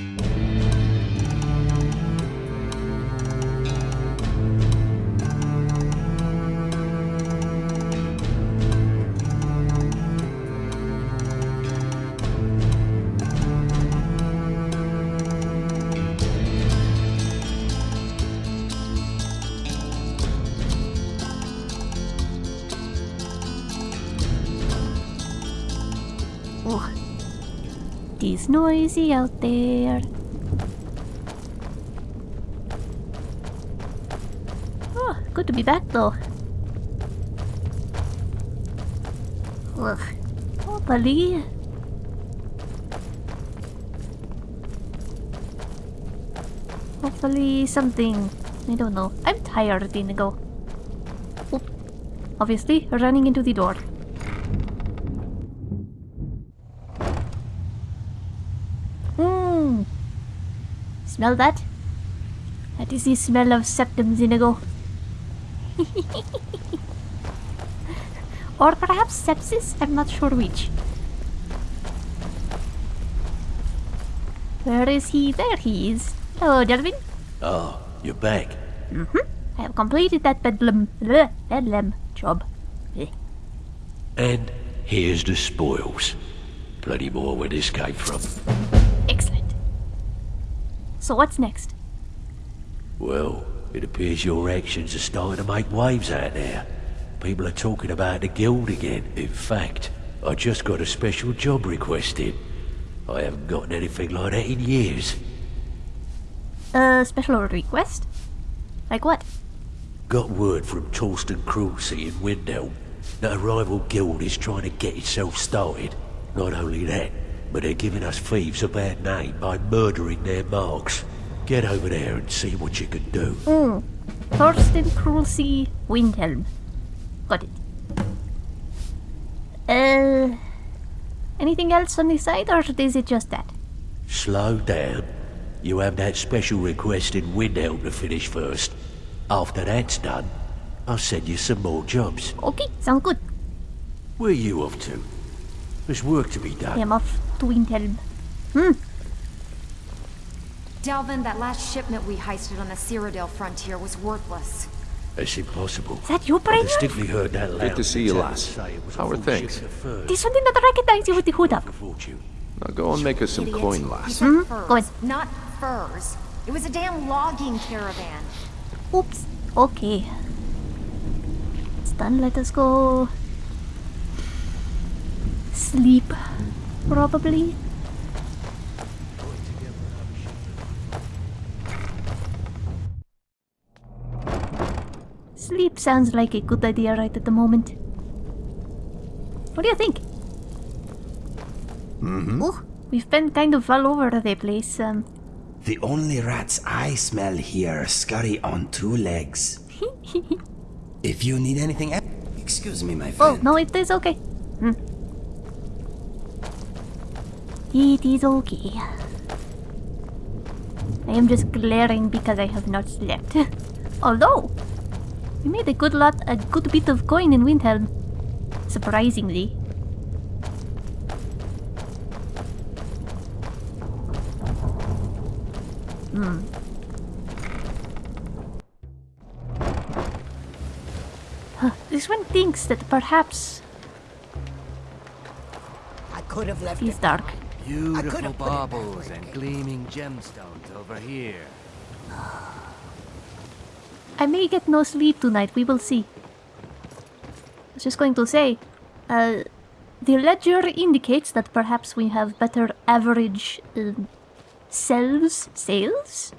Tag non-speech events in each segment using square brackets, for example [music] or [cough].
Oh, is noisy out there. Oh, good to be back though. Ugh. Hopefully. Hopefully something. I don't know. I'm tired, Inigo. Oop. Obviously, running into the door. Mmm. Smell that? That is the smell of septum Inigo. [laughs] or perhaps sepsis? I'm not sure which. Where is he? There he is. Hello, Delvin. Oh, you're back. Mhm. I have completed that bedlam, bleh, bedlam job. And here's the spoils. Plenty more where this came from. Excellent. So what's next? Well, it appears your actions are starting to make waves out there. People are talking about the guild again. In fact, I just got a special job request in. I haven't gotten anything like that in years. A special request? Like what? Got word from Torsten Cruel-Sea in Windhelm that a rival guild is trying to get itself started. Not only that, but they're giving us thieves a bad name by murdering their marks. Get over there and see what you can do. Hmm. Torsten Cruel-Sea Windhelm. Got it. Uh. Anything else on this side, or is it just that? Slow down. You have that special request in Windhelm to finish first. After that's done, I'll send you some more jobs. Okay, sound good. Where are you off to? There's work to be done. I done. am off to Windhelm. Hmm. Delvin, that last shipment we heisted on the Cyrodiil frontier was worthless. That's impossible. Is that you, I Brainiac? distinctly heard that loud to see you, lieutenant lass. say it was a How are things? shipment of furs This one did recognize you with the hood up. Now go and make us some Idiot. coin, You lass. Furs, go ahead. not furs. It was a damn logging caravan. Oops. Okay. It's done. Let us go. Sleep. Probably. Sleep sounds like a good idea right at the moment. What do you think? Mm-hmm. Oh, we've been kind of all over the place. Um, The only rats I smell here scurry on two legs. [laughs] if you need anything else, excuse me, my friend. Oh, no, it is okay. Hmm. It is okay. I am just glaring because I have not slept. [laughs] Although, we made a good lot, a good bit of coin in Windhelm. Surprisingly. Hmm. Huh, This one thinks that perhaps I could have left he's it. dark. Could've Beautiful put it back baubles and gleaming gemstones over here. I may get no sleep tonight, we will see. I was just going to say, uh, the ledger indicates that perhaps we have better average um, sales, sales?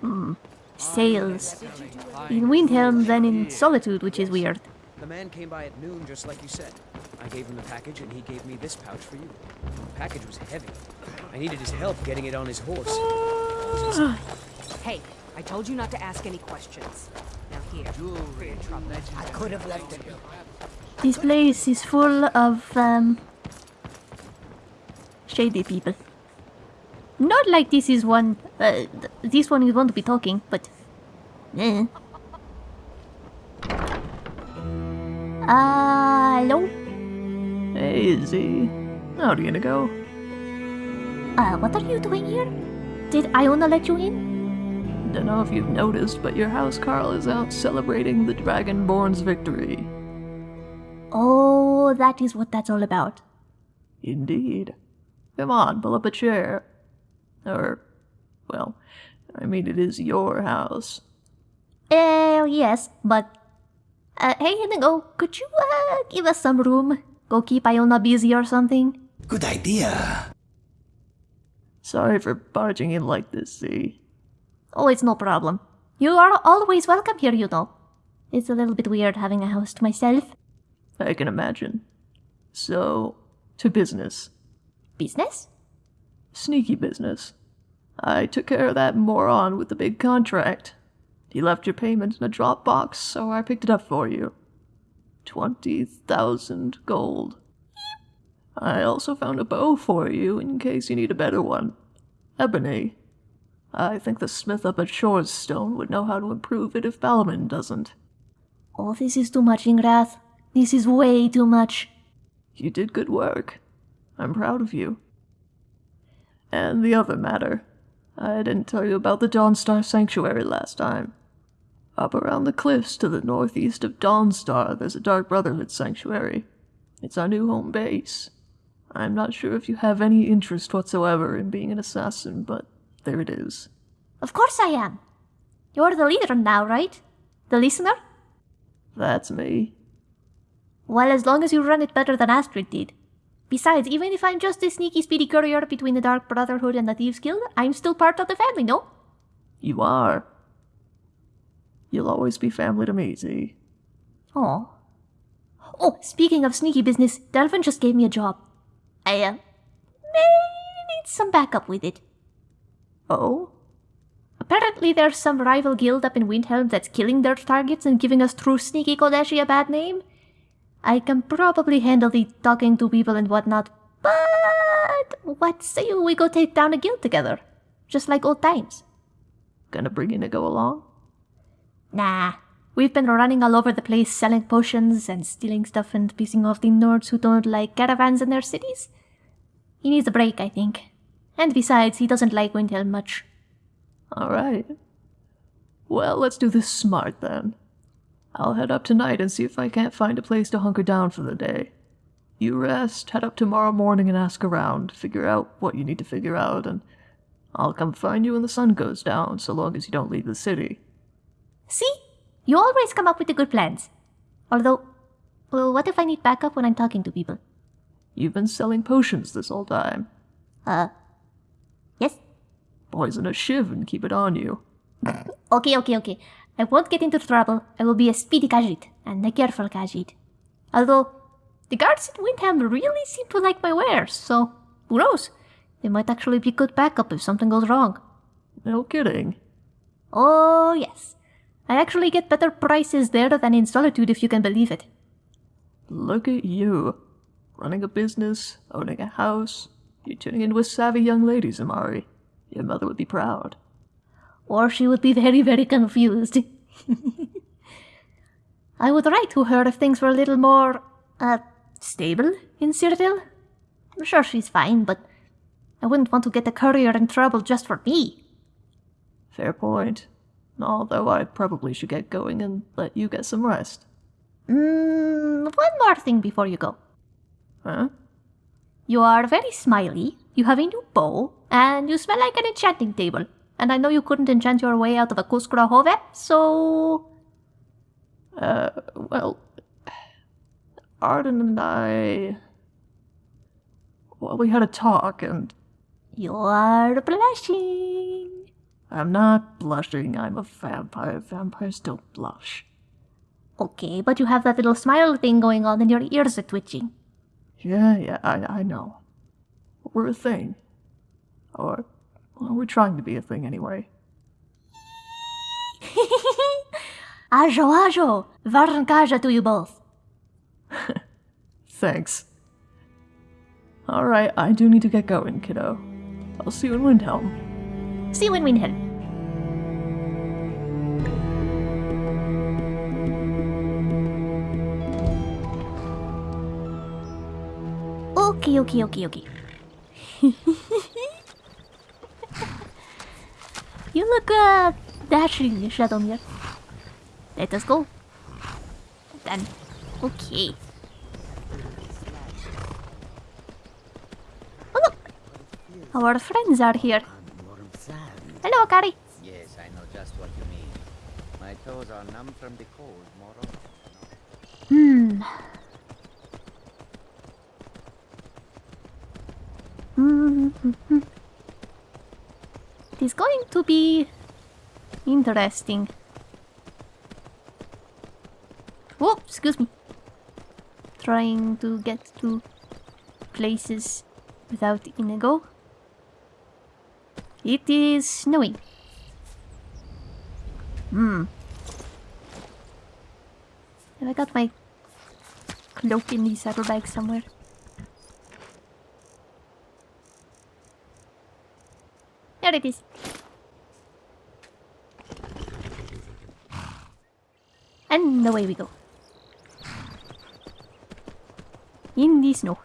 Hmm, sales in Windhelm than in Solitude, which is weird. The man came by at noon, just like you said. I gave him the package, and he gave me this pouch for you. The package was heavy. I needed his help getting it on his horse. Hey, I told you not to ask any questions. Now here, for your trouble. I could have left it. This place is full of um, shady people. Not like this is one. Uh, th- this one is one to be talking, but. Eh. Uh, hello? Hey, Z. How are you gonna go? Uh, what are you doing here? Did Iona let you in? Don't know if you've noticed, but your housecarl is out celebrating the Dragonborn's victory. Oh, that is what that's all about. Indeed. Come on, pull up a chair. Or, well, I mean, it is your house. Eh, yes, but... Uh, hey, Inigo, could you, uh, give us some room? Go keep Iona busy or something? Good idea. Sorry for barging in like this, see? Oh, it's no problem. You are always welcome here, you know. It's a little bit weird having a house to myself. I can imagine. So, to business. Business? Sneaky business. I took care of that moron with the big contract. He left your payment in a drop box, so I picked it up for you. Twenty thousand gold. I also found a bow for you in case you need a better one. Ebony. I think the smith up at Shor's Stone would know how to improve it if Balimund doesn't. Oh, this is too much, Ingrath. This is way too much. You did good work. I'm proud of you. And the other matter. I didn't tell you about the Dawnstar Sanctuary last time. Up around the cliffs to the northeast of Dawnstar, there's a Dark Brotherhood sanctuary. It's our new home base. I'm not sure if you have any interest whatsoever in being an assassin, but there it is. Of course I am. You're the leader now, right? The listener? That's me. Well, as long as you run it better than Astrid did. Besides, even if I'm just a sneaky speedy courier between the Dark Brotherhood and the Thieves Guild, I'm still part of the family, no? You are. You'll always be family to me, Z. Oh. Oh, speaking of sneaky business, Delvin just gave me a job. I, uh, may need some backup with it. Oh? Apparently there's some rival guild up in Windhelm that's killing their targets and giving us true sneaky Kodeshi a bad name. I can probably handle the talking to people and whatnot, but what say we go take down a guild together? Just like old times. Gonna bring in a go along? Nah. We've been running all over the place selling potions and stealing stuff and pissing off the Nords who don't like caravans in their cities. He needs a break, I think. And besides, he doesn't like Windhelm much. Alright. Well, let's do this smart then. I'll head up tonight and see if I can't find a place to hunker down for the day. You rest, head up tomorrow morning and ask around, figure out what you need to figure out, and I'll come find you when the sun goes down, so long as you don't leave the city. See? You always come up with the good plans. Although, well, what if I need backup when I'm talking to people? You've been selling potions this whole time. Uh, yes? Poison a shiv and keep it on you. [laughs] Okay, okay, okay. I won't get into trouble. I will be a speedy Khajiit, and a careful Khajiit. Although, the guards at Windhelm really seem to like my wares, so who knows? They might actually be good backup if something goes wrong. No kidding. Oh, yes. I actually get better prices there than in Solitude if you can believe it. Look at you. Running a business, owning a house. You're tuning in with savvy young ladies, Amari. Your mother would be proud. Or she would be very, very confused. [laughs] I would write to her if things were a little more, uh, stable in Cyrodiil. I'm sure she's fine, but I wouldn't want to get the courier in trouble just for me. Fair point. Although I probably should get going and let you get some rest. Mm, one more thing before you go. Huh? You are very smiley, you have a new bow, and you smell like an enchanting table. And I know you couldn't enchant your way out of a Kuskra Hove, so... Uh, well, Arden and I. Well, we had a talk, and You are blushing. I'm not blushing. I'm a vampire. Vampires don't blush. Okay, but you have that little smile thing going on and your ears are twitching. Yeah, yeah, I, I know. We're a thing. Or, well, we're trying to be a thing anyway. [laughs] Ajo, ajo! Varnkaja to you both. [laughs] Thanks. Alright, I do need to get going, kiddo. I'll see you in Windhelm. See you in Windhelm. Okay, okay, okay, okay. [laughs] You look uh, dashing, Shadowmere. Let us go. Then, okay. Oh look! Our friends are here. Hello, Akari. Yes, I know just what you mean. My toes are numb from the cold, Moro. Hmm. Hmm. It is going to be interesting. Oh, excuse me. Trying to get to places without Inigo. It is snowing. Hmm. Have I got my cloak in the saddlebag somewhere? There it is. And away we go. In the snow.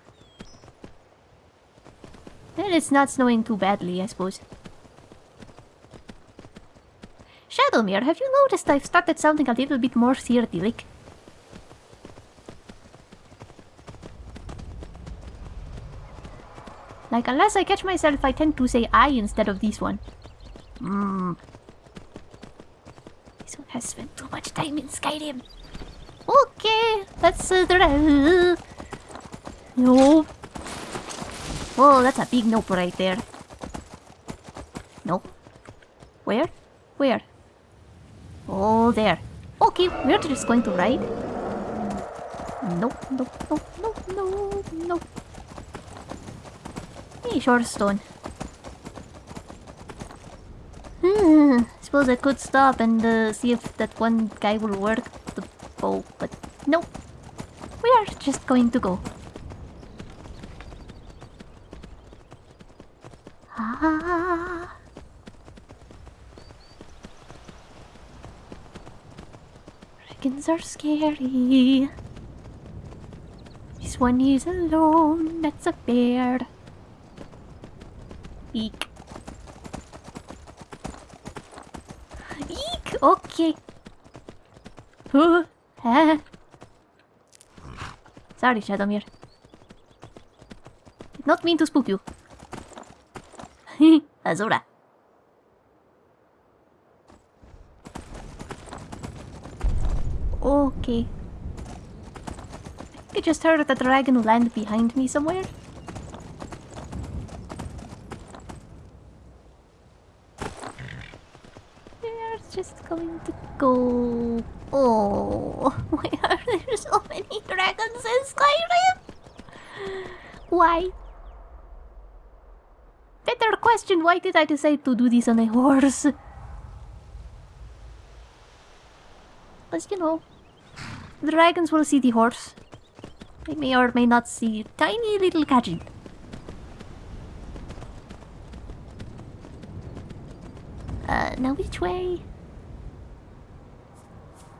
Well, it's not snowing too badly, I suppose. Shadowmere, have you noticed I've started sounding a little bit more theatric? Like, unless I catch myself, I tend to say I instead of this one. Hmm. This one has spent too much time in Skyrim. Okay, let's uh, try. No. Oh, that's a big nope right there. No. Where? Where? Oh, there. Okay, we're just going to ride. Nope, nope, nope, nope, nope, nope. Hey, Shor's Stone. Hmm, suppose I could stop and uh, see if that one guy will work the bow, but nope. We are just going to go. Ah. Dragons are scary. This one is alone. That's a bear. Eek. Eek! Okay. Sorry, Shadowmere. Did not mean to spook you. [laughs] Azura. Okay. I I just heard the dragon land behind me somewhere. We're just going to go. Oh, [laughs] why are there so many dragons in Skyrim? Why? Better question, why did I decide to do this on a horse? As you know, the dragons will see the horse. They may or may not see tiny little Kajin. Uh, now which way?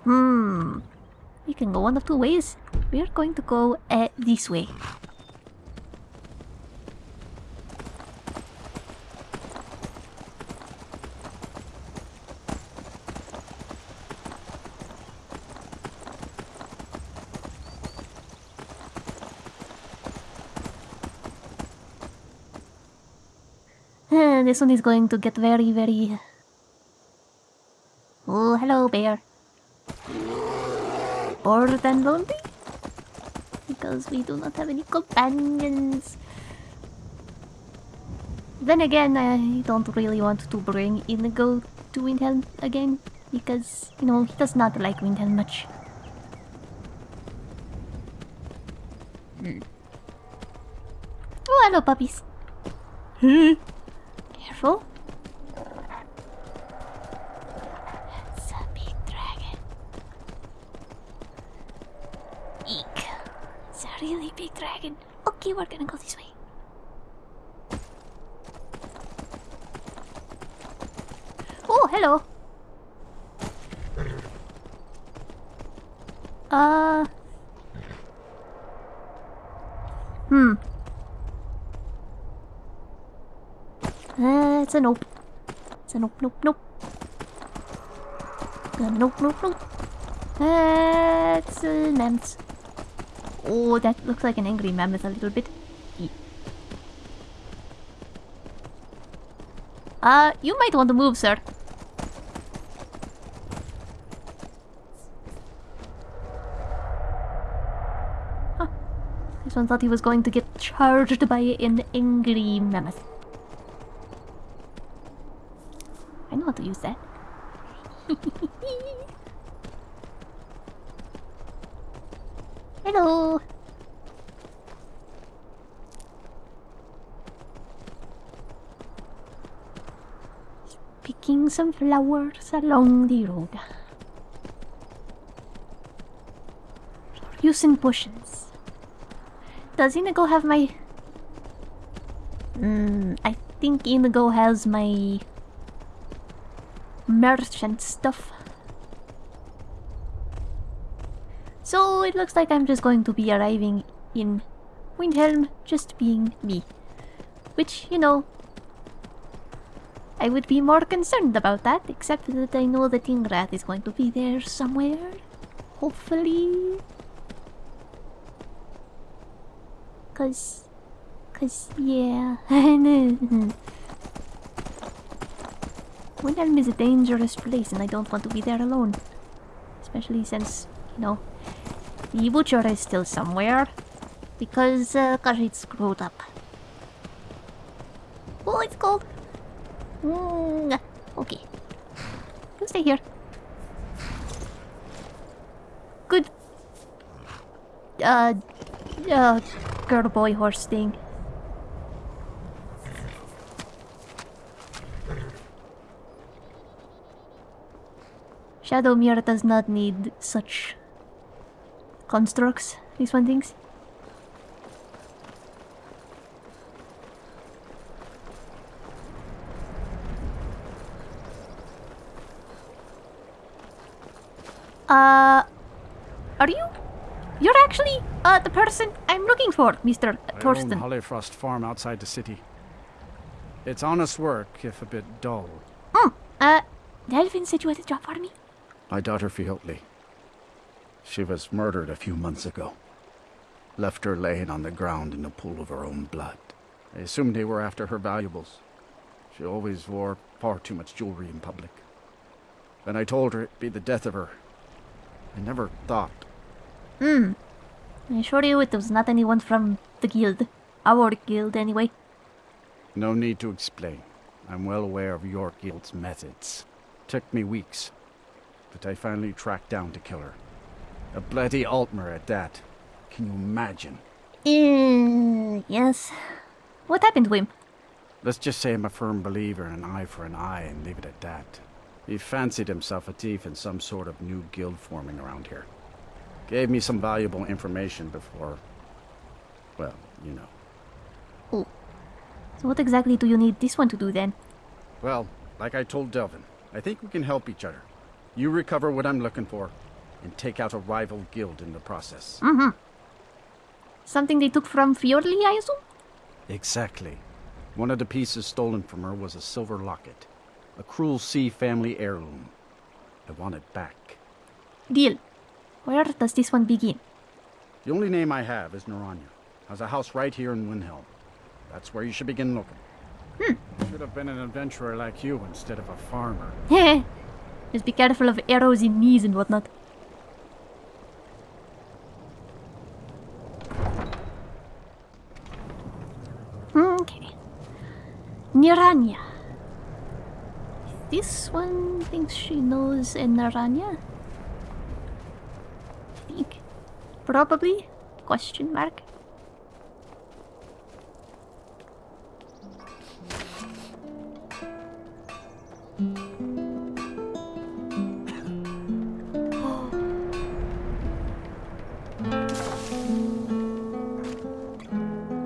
Hmm. We can go one of two ways. We are going to go uh, this way. Uh, [laughs] this one is going to get very, very... Oh, hello, bear. Bored and lonely? Because we do not have any companions. Then again, I don't really want to bring Inigo to Windhelm again. Because, you know, he does not like Windhelm much. Hmm. Oh, hello, puppies. Careful. It's a big dragon. Eek. It's a really big dragon. Okay, we're gonna go this way. Oh, hello. Uh. Hmm. Uh, it's a nope. It's a nope, nope, nope. Uh, nope, nope, nope. Uh, mammoths. Oh, that looks like an angry mammoth a little bit. Uh, you might want to move, sir. Huh. This one thought he was going to get charged by an angry mammoth. I know how to use that. Hello. Picking some flowers along the road. Using potions. Does Inigo have my... Hmm, I think Inigo has my... Merchant stuff. So it looks like I'm just going to be arriving in Windhelm just being me. Which, you know, I would be more concerned about that, except that I know that Ingrath is going to be there somewhere. Hopefully. Cause, cause, yeah. [laughs] Windhelm is a dangerous place and I don't want to be there alone. Especially since, you know, the butcher is still somewhere. Because, uh, cause it's screwed up. Oh, it's cold. Mm, okay. You stay here. Good. Uh, uh, girl boy horse thing. Shadowmere does not need such constructs, these one thinks. Uh, are you? You're actually uh the person I'm looking for, Mr. I own Torsten. Hollyfrost Farm outside the city. It's honest work, if a bit dull. Mm, uh, Delvin said you had a job for me. My daughter Fjotli. She was murdered a few months ago. Left her laying on the ground in a pool of her own blood. I assumed they were after her valuables. She always wore far too much jewelry in public. When I told her it'd be the death of her, I never thought. Hmm. I assure you it was not anyone from the guild. Our guild, anyway. No need to explain. I'm well aware of your guild's methods. Took me weeks, but I finally tracked down to kill her. A bloody Altmer at that. Can you imagine? Uh, yes. What happened to him? Let's just say I'm a firm believer in an eye for an eye and leave it at that. He fancied himself a thief in some sort of new guild forming around here. Gave me some valuable information before... Well, you know. Oh. So what exactly do you need this one to do then? Well, like I told Delvin, I think we can help each other. You recover what I'm looking for, and take out a rival guild in the process. Mm-hmm. Something they took from Fjotli, I assume? Exactly. One of the pieces stolen from her was a silver locket. A Cruel Sea family heirloom. I want it back. Deal. Where does this one begin? The only name I have is Niranye. Has a house right here in Windhelm. That's where you should begin looking. Hmm. Should have been an adventurer like you instead of a farmer. Heh. [laughs] Just be careful of arrows in knees and whatnot. Okay. Niranye. This one thinks she knows a Niranye? I think. Probably? Question mark. [gasps]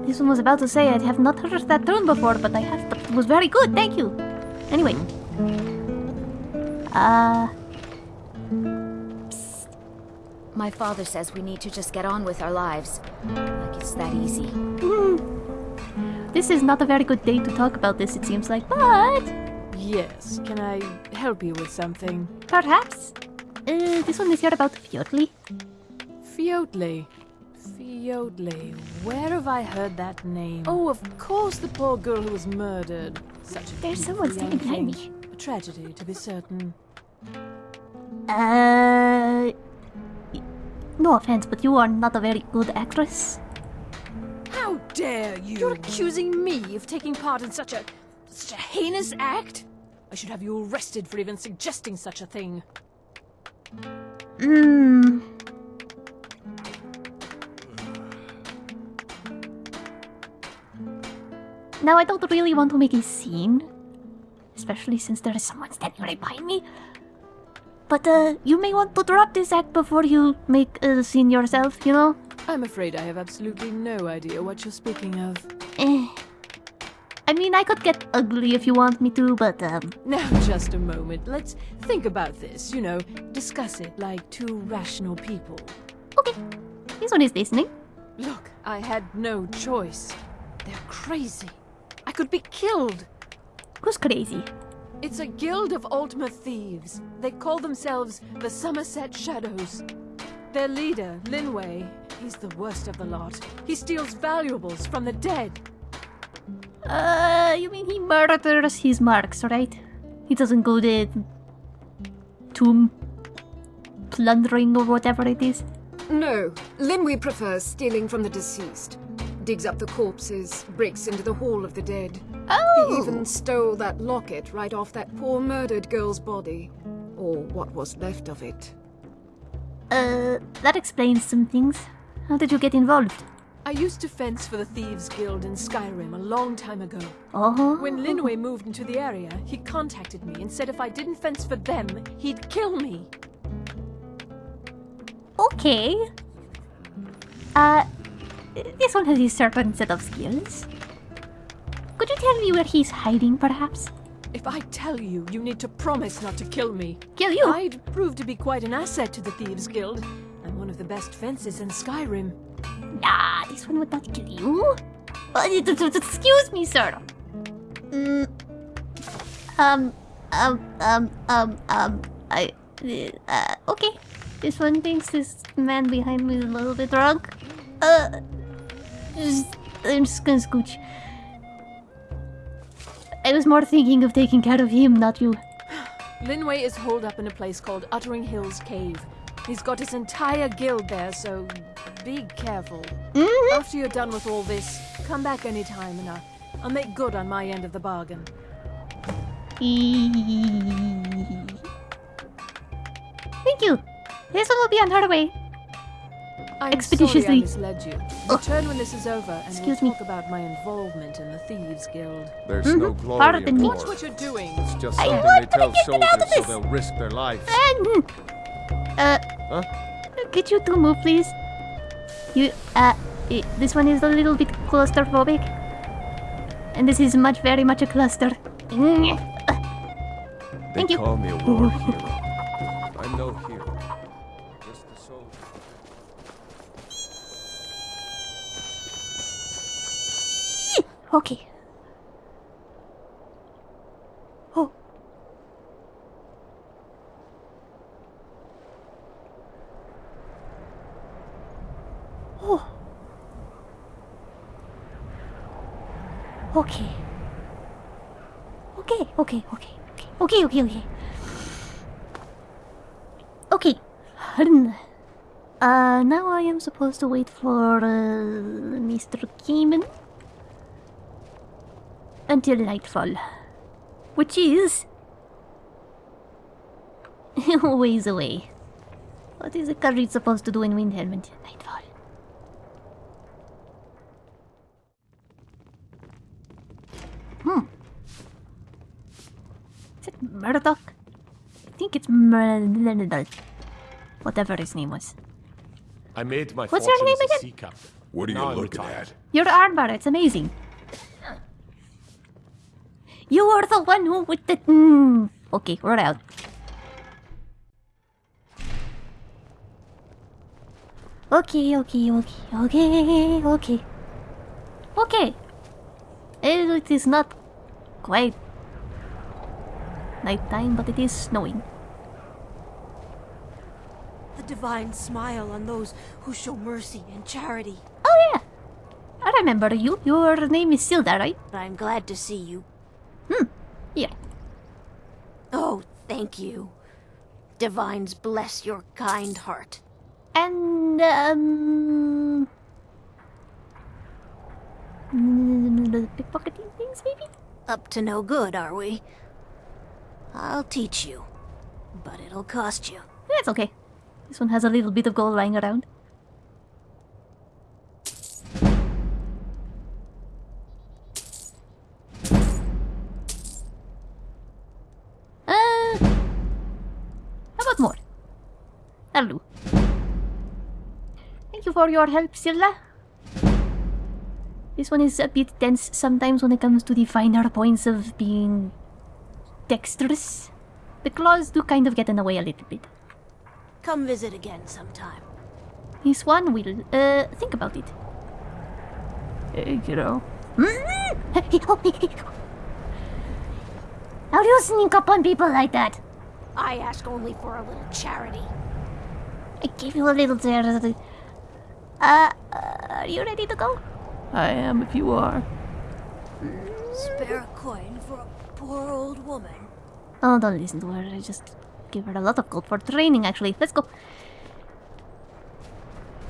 This one was about to say I have not heard that tune before, but I have. It was very good. Thank you. Anyway, mm-hmm. Uh, My father says we need to just get on with our lives. Like it's that easy. this is not a very good day to talk about this. It seems like, but Yes, can I help you with something? Perhaps? Uh, this one is here about Fjotli. Fjotli. Fjotli. Where have I heard that name? Oh, of course, the poor girl who was murdered. Such a There's someone standing behind me. A tragedy, to be certain. Uh. No offense, but you are not a very good actress. How dare you? You're accusing me of taking part in such a such a heinous act? I should have you arrested for even suggesting such a thing. Hmm. Now, I don't really want to make a scene, especially since there is someone standing right behind me. But uh, you may want to drop this act before you make a scene yourself, you know? I'm afraid I have absolutely no idea what you're speaking of. Eh. I mean, I could get ugly if you want me to, but um, Now, just a moment. Let's think about this, you know, discuss it like two rational people. okay. This one is listening. Look, I had no choice. They're crazy. I could be killed. Who's crazy? It's a guild of Altmer Thieves. They call themselves the Summerset Shadows. Their leader, Linwe, he's the worst of the lot. He steals valuables from the dead. Uh, you mean he murders his marks, right? He doesn't go the tomb plundering or whatever it is. No, Linwe prefers stealing from the deceased. Digs up the corpses, breaks into the Hall of the Dead. Oh! He even stole that locket right off that poor murdered girl's body. Or what was left of it. Uh, that explains some things. How did you get involved? I used to fence for the Thieves Guild in Skyrim a long time ago. Oh. When Linwe moved into the area, he contacted me and said if I didn't fence for them, he'd kill me. Okay. Uh, this one has a certain set of skills. Could you tell me where he's hiding, perhaps? If I tell you, you need to promise not to kill me. Kill you? I'd prove to be quite an asset to the Thieves Guild. I'm one of the best fences in Skyrim. Nah, this one would not kill you. Uh, excuse me, sir. Mm, um, um, um, um, um, I, uh, okay. This one thinks this man behind me is a little bit drunk. Uh, just, I'm just gonna scooch. I was more thinking of taking care of him, not you. Linwe is holed up in a place called Uttering Hills Cave. He's got his entire guild there, so be careful. Mm-hmm. After you're done with all this, come back anytime and I'll, I'll make good on my end of the bargain. Thank you. This one will be on her way. I'm Expeditiously. sorry I misled you. Return when this is over and Excuse we'll me. talk about my involvement in the Thieves Guild. There's Mhm. no glory Pardon in me. war. Watch what you're doing. It's just I something they to tell get it out soldiers so they'll risk their lives. And, uh, Huh? could you two move, please? You, uh, this one is a little bit claustrophobic. And this is much, very much a cluster. They Thank you. call me a war hero. Okay. Oh. Oh. Okay. Okay, okay, okay, okay, okay, okay, okay. Okay. Uh, now I am supposed to wait for uh, Mr. Keeman until nightfall, which is [laughs] ways away. What is a curry supposed to do in Windhelm until nightfall? Hmm. Is it Murdoch? I think it's Murdoch. Whatever his name was. I made my What's your name again? sea captain. What are you Now I'm looking retired. at? Your armor, it's amazing. You are the one who with the. Mm. Okay, we're out. Okay, okay, okay, okay, okay. Okay. It is not quite nighttime, but it is snowing. The divine smile on those who show mercy and charity. Oh yeah, I remember you. Your name is Silda, right? I'm glad to see you. Hmm. Yeah. Oh, thank you. Divines bless your kind heart. And um, pickpocketing things, maybe. Up to no good, are we? I'll teach you, but it'll cost you. That's okay. This one has a little bit of gold lying around. That'll do. Thank you for your help, Silda. This one is a bit tense sometimes when it comes to the finer points of being dexterous. The claws do kind of get in the way a little bit. Come visit again sometime. This one will, uh, think about it. Hey, kiddo. [laughs] How do you sneak up on people like that? I ask only for a little charity. I gave you a little charity. Uh, uh, are you ready to go? I am if you are. Spare a coin for a poor old woman. Oh, don't listen to her. I just give her a lot of gold for training, actually. Let's go.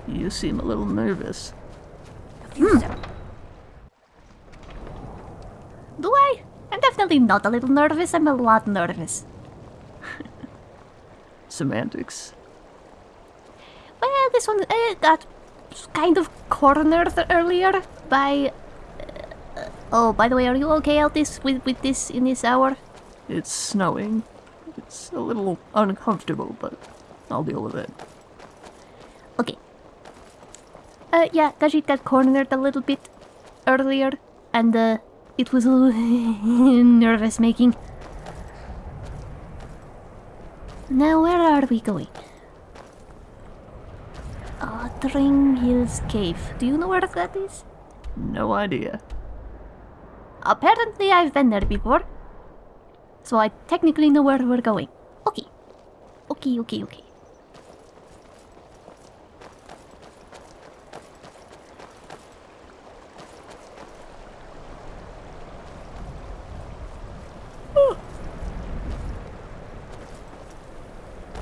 You seem a little nervous. Hmm. Do I? I'm definitely not a little nervous. I'm a lot nervous. [laughs] Semantics. This one uh, got kind of cornered earlier by... Uh, oh, by the way, are you okay out this with, with this in this hour? It's snowing. It's a little uncomfortable, but I'll deal with it. Okay. Uh, yeah, Khajiit got cornered a little bit earlier, and uh, it was [laughs] a little nervous making. Now, where are we going? Uttering Hills Cave. Do you know where that is? No idea. Apparently, I've been there before. So I technically know where we're going. Okay. Okay, okay, okay.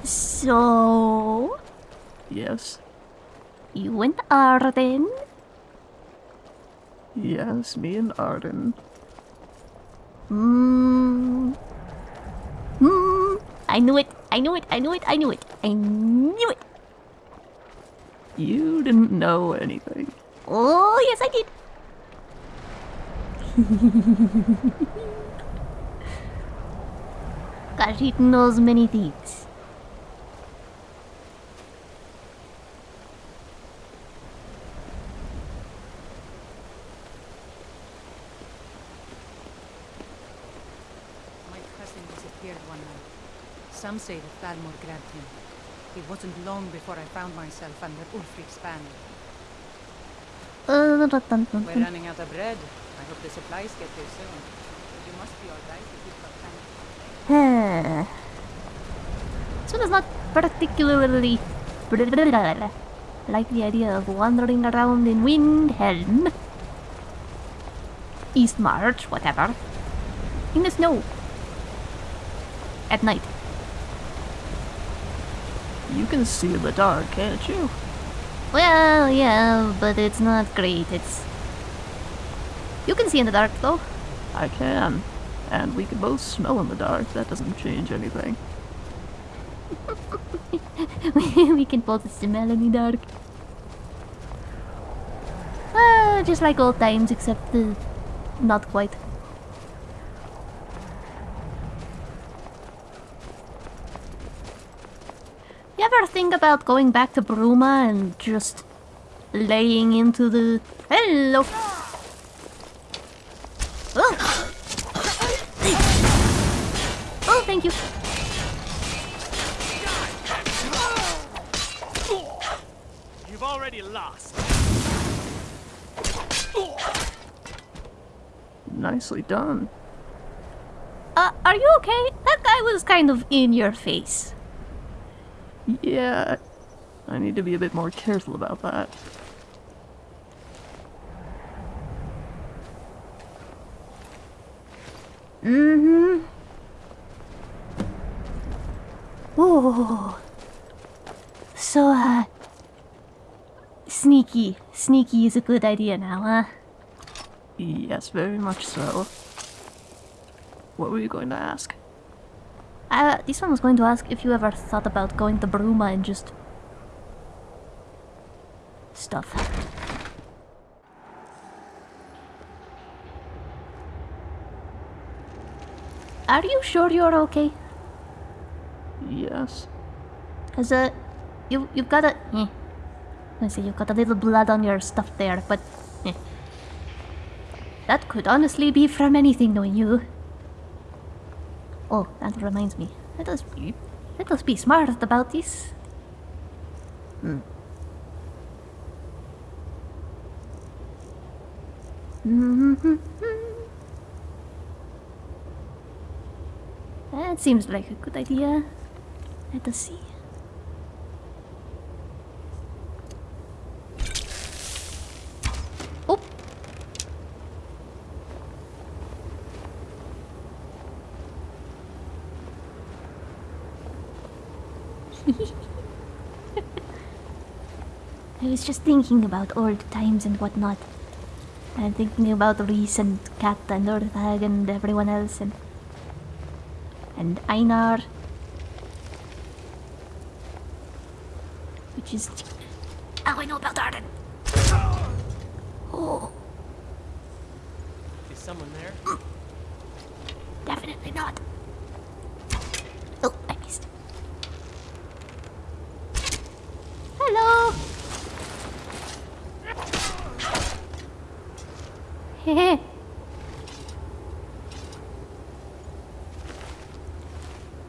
So... Yes. You and Arden? Yes, me and Arden. Hmm. Hmm. I knew it. I knew it. I knew it. I knew it. I knew it. You didn't know anything. Oh, yes, I did. [laughs] Khajiit knows many things. My cousin one night. Some say that Thalmor grabbed him. It wasn't long before I found myself under Ulfric's banner. We're running out of bread. I hope the supplies get here soon. You must be alright if you've got time. This one is not particularly like the idea of wandering around in Windhelm. Eastmarch, whatever. In the snow. At night. You can see in the dark, can't you? Well, yeah, but it's not great. It's. You can see in the dark, though. I can. And we can both smell in the dark. That doesn't change anything. [laughs] we can both smell in the dark. Uh, just like old times, except uh, not quite. You ever think about going back to Bruma and just laying into the... Hello! Oh! Oh, thank you. You've already lost. Nicely done. Uh, are you okay? That guy was kind of in your face. Yeah, I need to be a bit more careful about that. Mm-hmm. Ooh. So, uh... Sneaky. Sneaky is a good idea now, huh? Yes, very much so. What were you going to ask? Uh, this one was going to ask if you ever thought about going to Bruma and just... stuff. Are you sure you're okay? Yes. Cause uh, you you've got a. Eh. I say you've got a little blood on your stuff there, but eh. that could honestly be from anything, knowing you. Oh, that reminds me. Let us be, let us be smart about this. Hmm. [laughs] That seems like a good idea. Let us see. I was just thinking about old times and whatnot. And thinking about Reese and Kat and Orthag and everyone else and and Einar. Which is... Oh, I know about Arden. Oh, Is someone there? [laughs] definitely not. Oh, I missed. Hello! Hehe.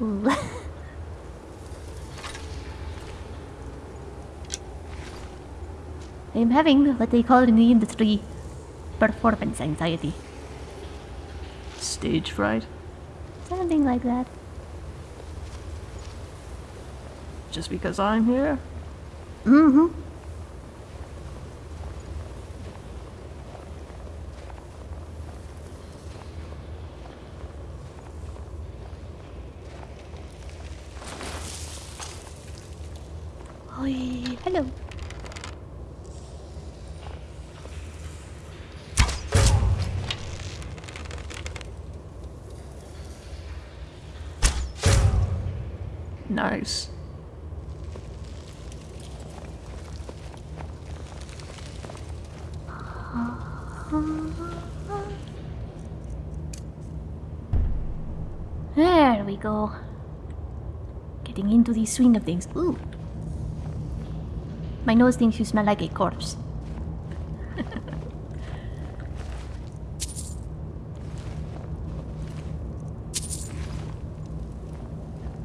Ooh. I'm having what they call in the industry performance anxiety. Stage fright? Something like that. Just because I'm here? Mm-hmm. Oi, hello. Nice. There we go. Getting into the swing of things. Ooh. My nose thinks you smell like a corpse. [laughs]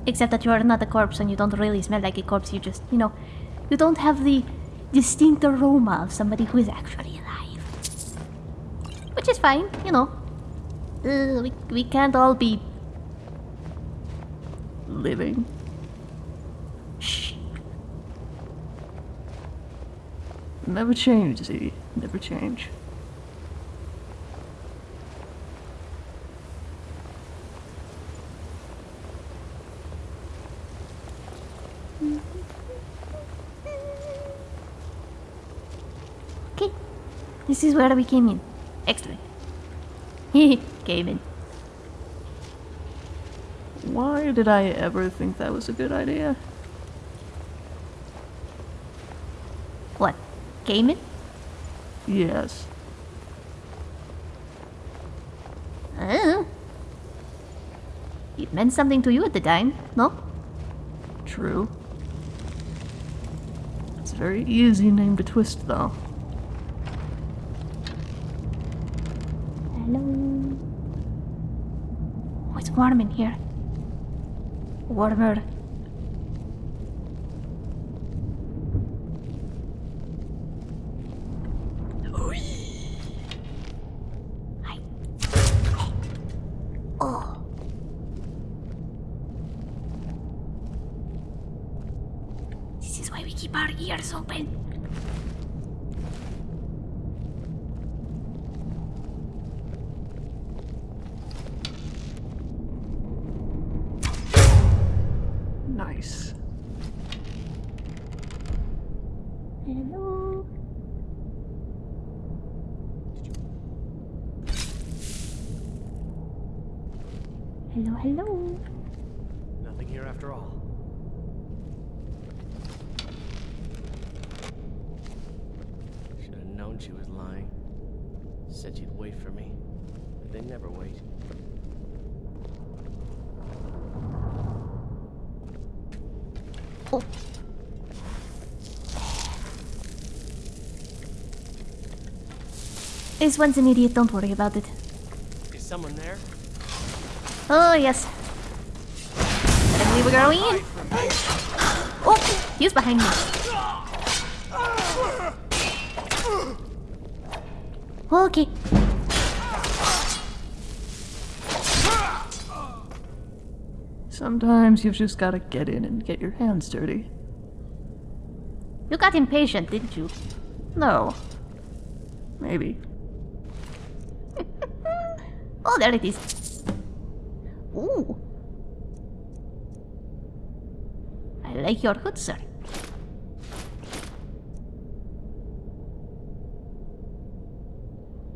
Except that you are not a corpse and you don't really smell like a corpse. You just, you know, you don't have the distinct aroma of somebody who is actually alive. Which is fine, you know. Uh, we, we can't all be Living. Never change, Z. Never change. Okay. This is where we came in. Excellent. [laughs] came in. Why did I ever think that was a good idea? What? Came in? Yes. Uh, it meant something to you at the time, no? True. It's a very easy name to twist, though. Hello. Oh, it's warm in here. Warmer. Hi. Oh. keep our ears open. Nice. Hello. Hello, hello. Nothing here after all. She was lying. Said she'd wait for me. But they never wait. Oh. This one's an idiot, don't worry about it. Is someone there? Oh, yes. And we were going in. Oh, he's behind me. Okay. Sometimes you've just gotta get in and get your hands dirty. You got impatient, didn't you? No. Maybe. [laughs] Oh, there it is. Ooh. I like your hood, sir.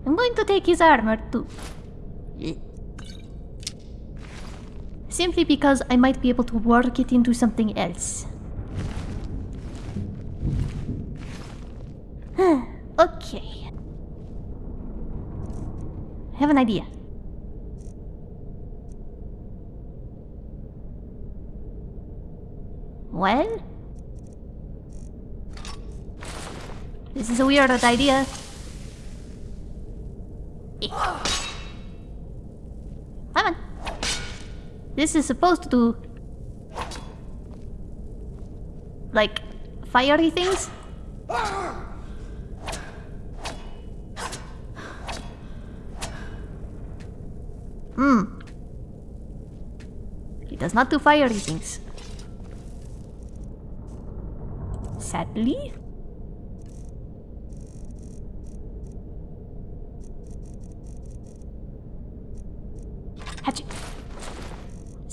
I'm going to take his armor too. Simply because I might be able to work it into something else. okay. I have an idea. Well? This is a weird idea. This is supposed to do... Like, fiery things? Hmm. It does not do fiery things. Sadly.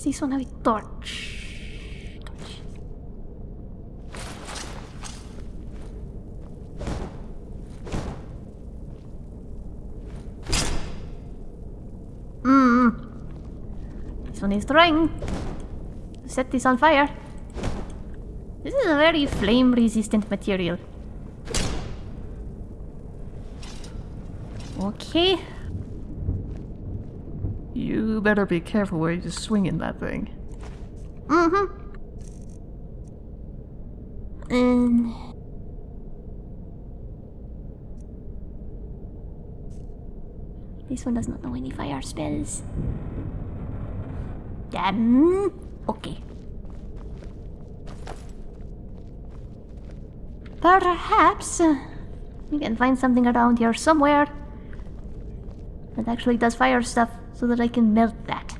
Si suona a torch. Torch. Mm. This one is trying set this on fire. This is a very flame resistant material. Okay. You better be careful where you're swinging that thing. Mm-hmm. And... This one does not know any fire spells. Damn. Okay. Perhaps uh, we can find something around here somewhere that actually does fire stuff so that I can melt that.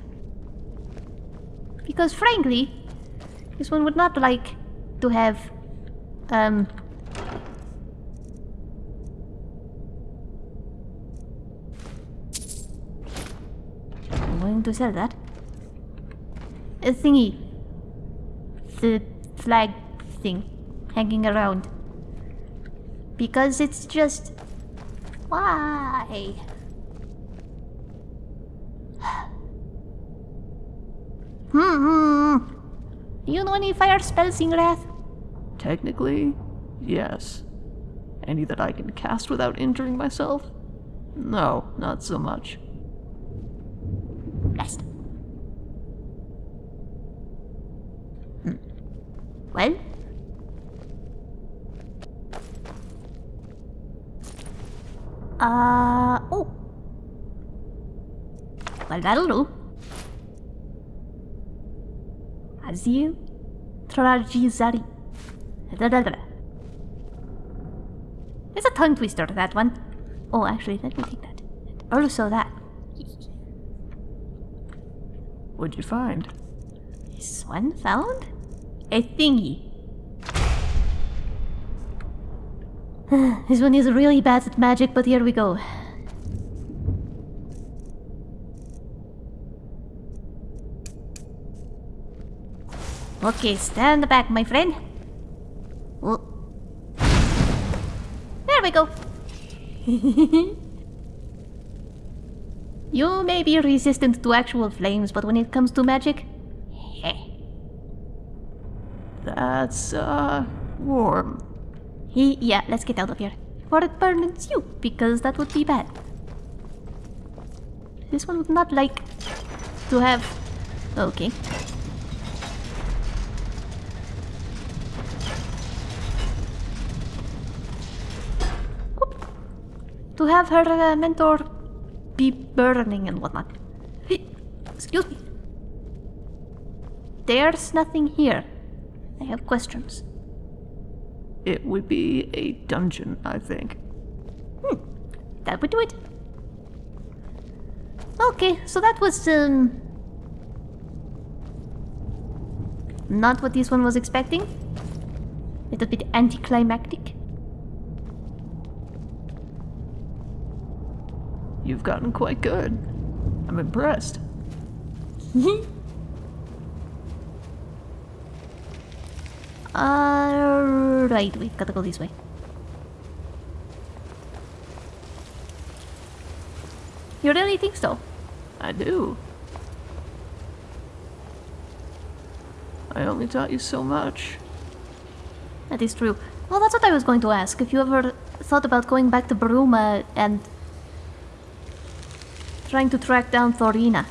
Because frankly, this one would not like to have, um... I'm going to sell that. A thingy. The flag thing hanging around. Because it's just... Why? Do you know any fire spells, Ingrath? Technically, yes. Any that I can cast without injuring myself? No, not so much. Blast. Hmm. Well? Uh, oh. Well, that'll do. Azil Trajizari. Da da da. It's a tongue twister, that one. Oh, actually, let me take that. Oh, and also that. What'd you find? This one found? A thingy. [sighs] this one is really bad at magic, but here we go. Okay, stand back, my friend. Oh. There we go. [laughs] you may be resistant to actual flames, but when it comes to magic, heh. That's, uh, warm. He, yeah, let's get out of here. Before it burns you, because that would be bad. This one would not like to have... Okay. To have her uh, mentor be burning and whatnot. Excuse me. There's nothing here. I have questions. It would be a dungeon, I think. Hmm. That would do it. Okay, so that was, um... Not what this one was expecting. A Little bit anticlimactic. You've gotten quite good. I'm impressed. [laughs] Alright, we gotta go this way. You really think so? I do. I only taught you so much. That is true. Well, that's what I was going to ask. If you ever thought about going back to Bruma and trying to track down Thorina.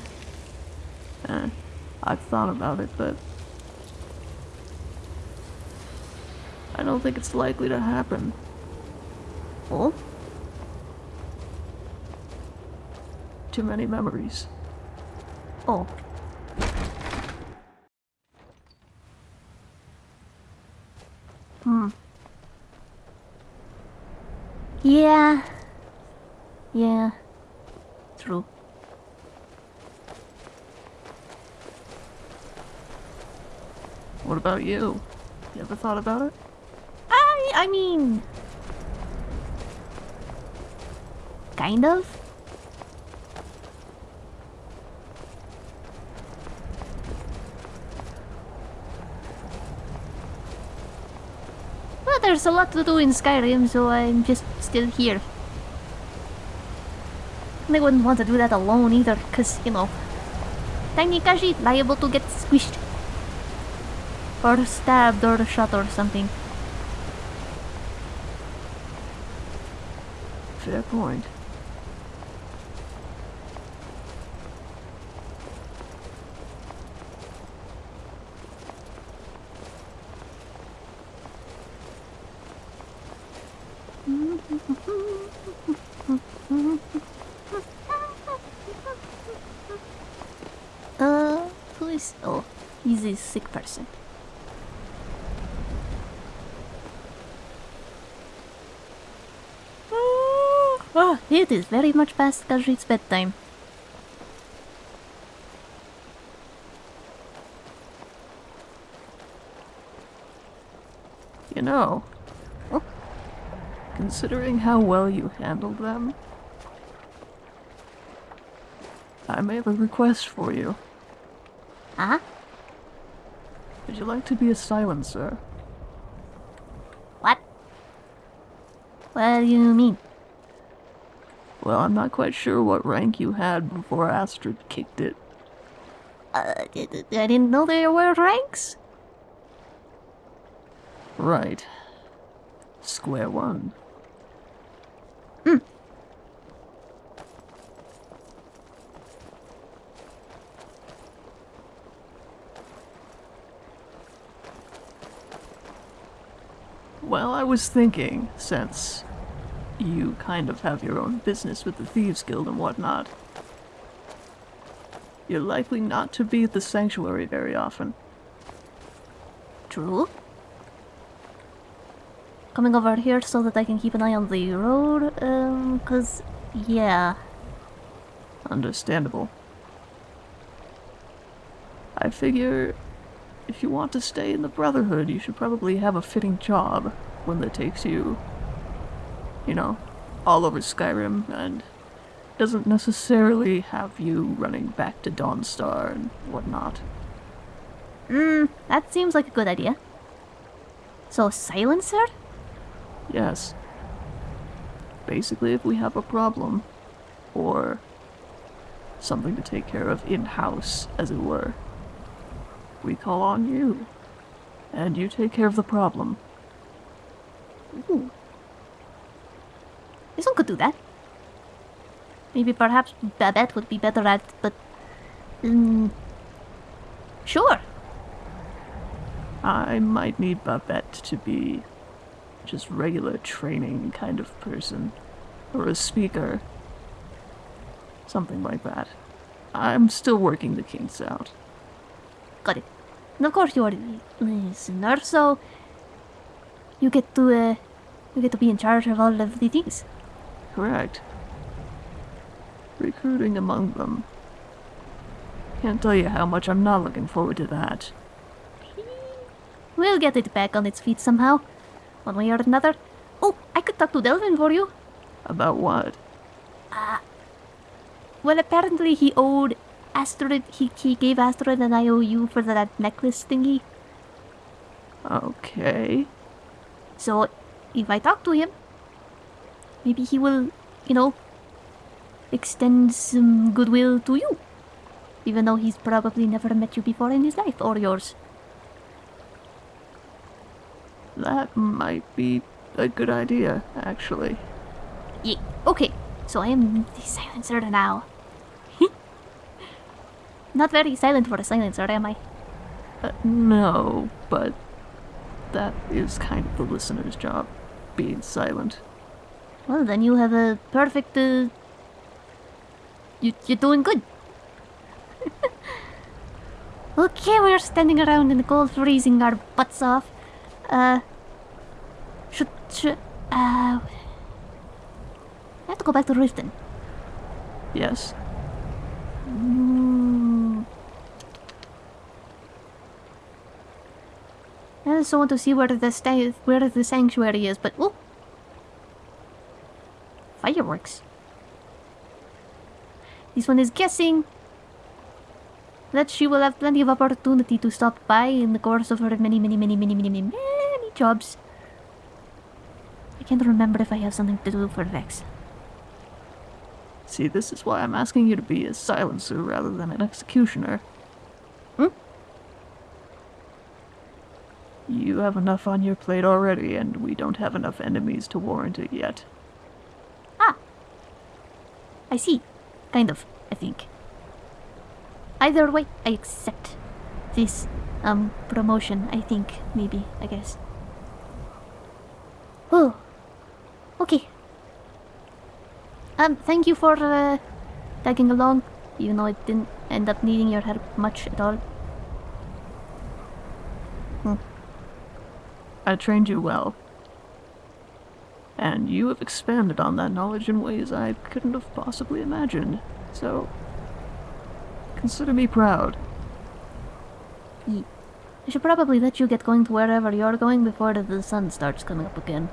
Eh, I've thought about it, but I don't think it's likely to happen. Oh? Too many memories. Oh. Hmm. Yeah. Yeah. True. What about you? You ever thought about it? I I mean kind of. Well, there's a lot to do in Skyrim, so I'm just still here. I wouldn't want to do that alone either, because, you know, Tiny Kashi liable to get squished. Or stabbed or shot or something. Fair point. Uh, who is... Oh, he's a sick person. Oh, it is very much past Khajiit's bedtime. You know, considering how well you handled them, I may have a request for you. Huh? Would you like to be a silencer? What? What do you mean? Well, I'm not quite sure what rank you had before Astrid kicked it. Uh, I I didn't know there were ranks. Right. Square one. Was thinking, since you kind of have your own business with the Thieves Guild and whatnot, you're likely not to be at the Sanctuary very often. True. Coming over here so that I can keep an eye on the road, um, cause, yeah. Understandable. I figure if you want to stay in the Brotherhood, you should probably have a fitting job, one that takes you you know, all over Skyrim, and doesn't necessarily have you running back to Dawnstar and whatnot. Hmm, that seems like a good idea. So, silencer? Yes. Basically, if we have a problem, or something to take care of in-house, as it were, we call on you. And you take care of the problem. Ooh. This one could do that. Maybe perhaps Babette would be better at, but... Um, sure. I might need Babette to be just regular training kind of person. Or a speaker. Something like that. I'm still working the kinks out. Got it. And of course you're a listener, so... You get to, uh, You get to be in charge of all of the things. Correct. Recruiting among them. Can't tell you how much I'm not looking forward to that. We'll get it back on its feet somehow. One way or another. Oh, I could talk to Delvin for you. About what? Uh, well, apparently he owed Astrid, he, he gave Astrid an IOU for that necklace thingy. Okay. So, if I talk to him, maybe he will, you know, extend some goodwill to you. Even though he's probably never met you before in his life, or yours. That might be a good idea, actually. Yeah, okay. So I am the silencer now. [laughs] Not very silent for a silencer, am I? Uh, no, but that is kind of the listener's job, being silent. Well, then you have a perfect. Uh, you, you're doing good. [laughs] okay, we're standing around in the cold, freezing our butts off. Uh. Should. should uh. I have to go back to Riften. Yes. Mm. I want to see where the sta where the sanctuary is, but oh, fireworks. This one is guessing that she will have plenty of opportunity to stop by in the course of her many, many, many, many, many, many, many jobs. I can't remember if I have something to do for Vex. See, this is why I'm asking you to be a silencer rather than an executioner. You have enough on your plate already, and we don't have enough enemies to warrant it yet. Ah. I see. Kind of, I think. Either way, I accept this um promotion, I think, maybe, I guess. Oh. Okay. Um, thank you for uh, tagging along, even though I didn't end up needing your help much at all. Hmm. I trained you well. And you have expanded on that knowledge in ways I couldn't have possibly imagined. So, consider me proud. I should probably let you get going to wherever you're going before the sun starts coming up again.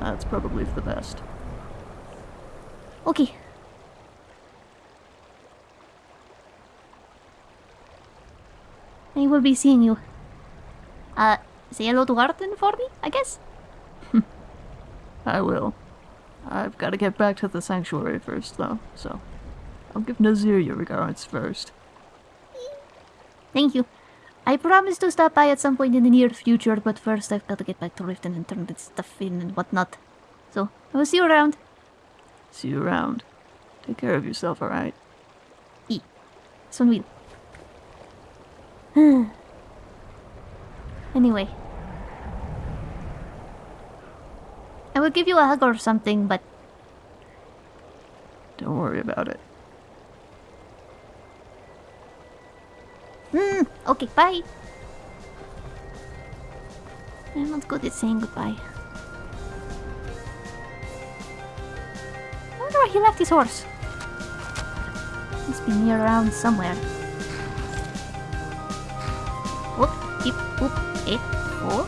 That's probably for the best. Okay. I will be seeing you. Uh, say hello to Arden for me, I guess? [laughs] I will. I've got to get back to the sanctuary first, though, so I'll give Nazir your regards first. Thank you. I promise to stop by at some point in the near future, but first I've got to get back to Riften and turn this stuff in and whatnot. So, I will see you around. See you around. Take care of yourself, alright? E. Son will. [sighs] [sighs] anyway. I will give you a hug or something, but Don't worry about it. Hmm, okay, bye. I'm not good at saying goodbye. I wonder where he left his horse. Must be near around somewhere. Whoop, keep, whoop, 诶哦